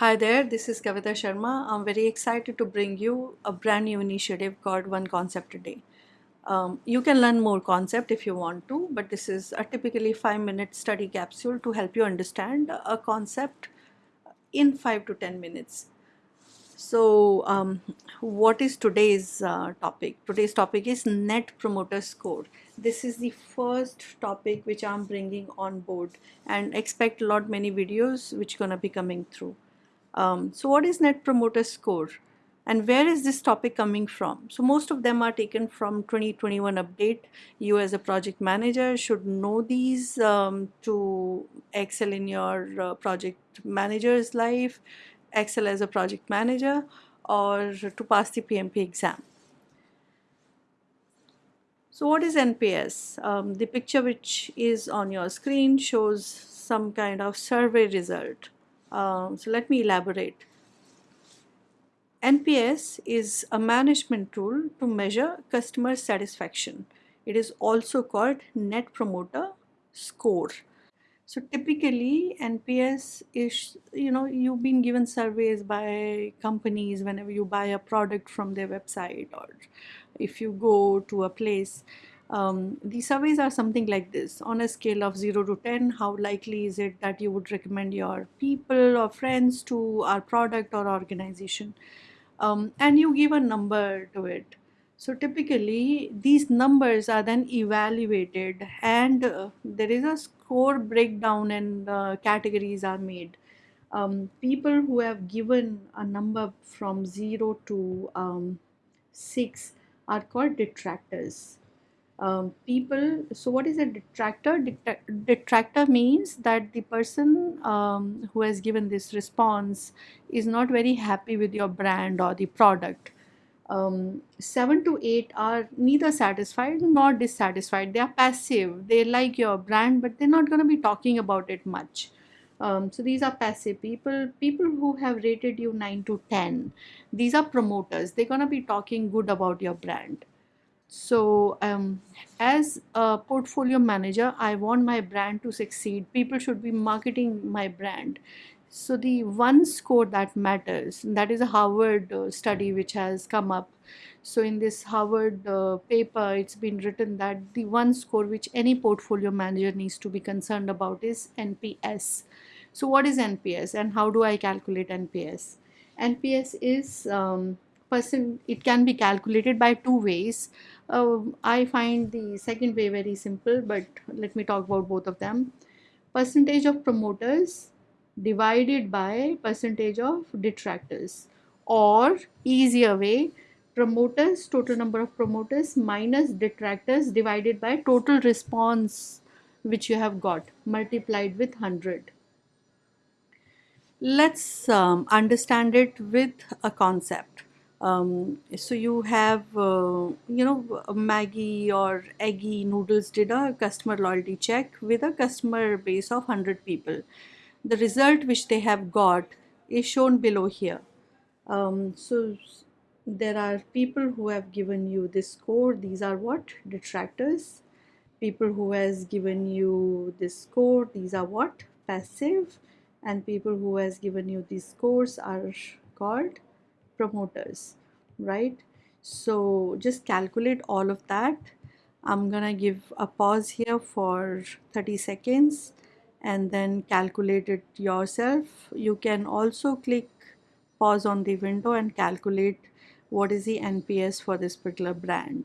Hi there, this is Kavita Sharma. I'm very excited to bring you a brand new initiative called One Concept a Day. Um, you can learn more concept if you want to, but this is a typically five minute study capsule to help you understand a concept in five to 10 minutes. So um, what is today's uh, topic? Today's topic is Net Promoter Score. This is the first topic which I'm bringing on board and expect a lot many videos which gonna be coming through. Um, so what is Net Promoter Score? And where is this topic coming from? So most of them are taken from 2021 update. You as a project manager should know these um, to excel in your uh, project manager's life excel as a project manager or to pass the PMP exam. So what is NPS? Um, the picture which is on your screen shows some kind of survey result. Um, so let me elaborate. NPS is a management tool to measure customer satisfaction. It is also called Net Promoter Score. So typically NPS is, you know, you've been given surveys by companies whenever you buy a product from their website or if you go to a place. Um, the surveys are something like this on a scale of 0 to 10 how likely is it that you would recommend your people or friends to our product or organization um, and you give a number to it so typically these numbers are then evaluated and uh, there is a score breakdown and uh, categories are made. Um, people who have given a number from 0 to um, 6 are called detractors. Um, people, so what is a detractor? detractor means that the person um, who has given this response is not very happy with your brand or the product um, 7 to 8 are neither satisfied nor dissatisfied. They are passive. They like your brand, but they're not going to be talking about it much. Um, so these are passive people, people who have rated you 9 to 10. These are promoters. They're going to be talking good about your brand. So um, as a portfolio manager, I want my brand to succeed. People should be marketing my brand. So the one score that matters, that is a Harvard uh, study which has come up. So in this Harvard uh, paper, it's been written that the one score which any portfolio manager needs to be concerned about is NPS. So what is NPS and how do I calculate NPS? NPS is um, person, it can be calculated by two ways. Uh, I find the second way very simple, but let me talk about both of them. Percentage of promoters divided by percentage of detractors. Or easier way promoters total number of promoters minus detractors divided by total response which you have got multiplied with 100 let's um, understand it with a concept um, so you have uh, you know Maggi or eggy noodles did a customer loyalty check with a customer base of 100 people the result which they have got is shown below here. Um, so there are people who have given you this score. These are what? Detractors. People who has given you this score. These are what? Passive. And people who has given you these scores are called promoters, right? So just calculate all of that. I'm gonna give a pause here for 30 seconds and then calculate it yourself. You can also click pause on the window and calculate what is the NPS for this particular brand.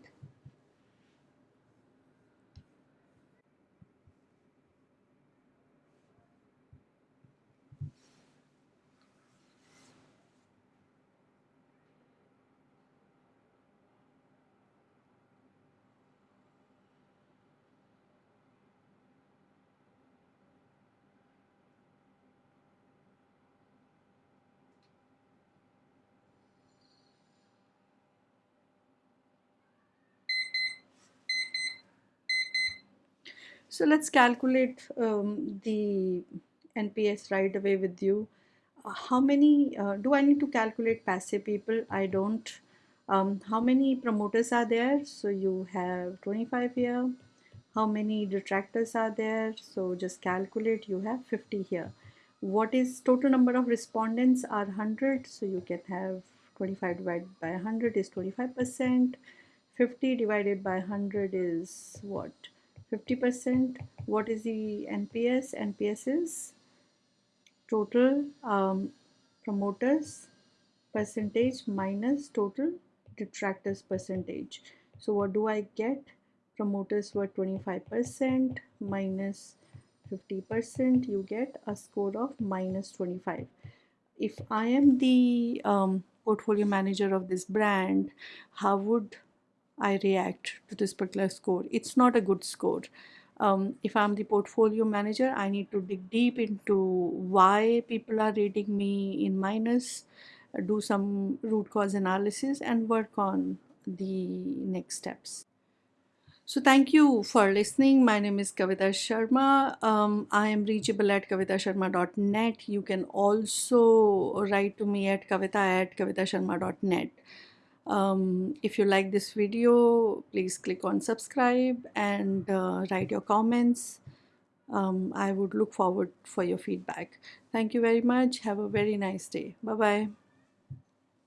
So let's calculate um, the NPS right away with you. Uh, how many, uh, do I need to calculate passive people? I don't. Um, how many promoters are there? So you have 25 here. How many detractors are there? So just calculate, you have 50 here. what is total number of respondents are 100 so you can have 25 divided by 100 is 25 percent 50 divided by 100 is what 50 percent what is the NPS NPS is total um, promoters percentage minus total detractors percentage. So what do I get? Promoters were 25% minus 50% you get a score of minus 25 if I am the um, portfolio manager of this brand how would I react to this particular score it's not a good score um, if I'm the portfolio manager I need to dig deep into why people are rating me in minus do some root cause analysis and work on the next steps so thank you for listening. My name is Kavita Sharma. Um, I am reachable at kavitasharma.net. You can also write to me at kavita at kavitasharma.net. Um, if you like this video, please click on subscribe and uh, write your comments. Um, I would look forward for your feedback. Thank you very much. Have a very nice day. Bye-bye.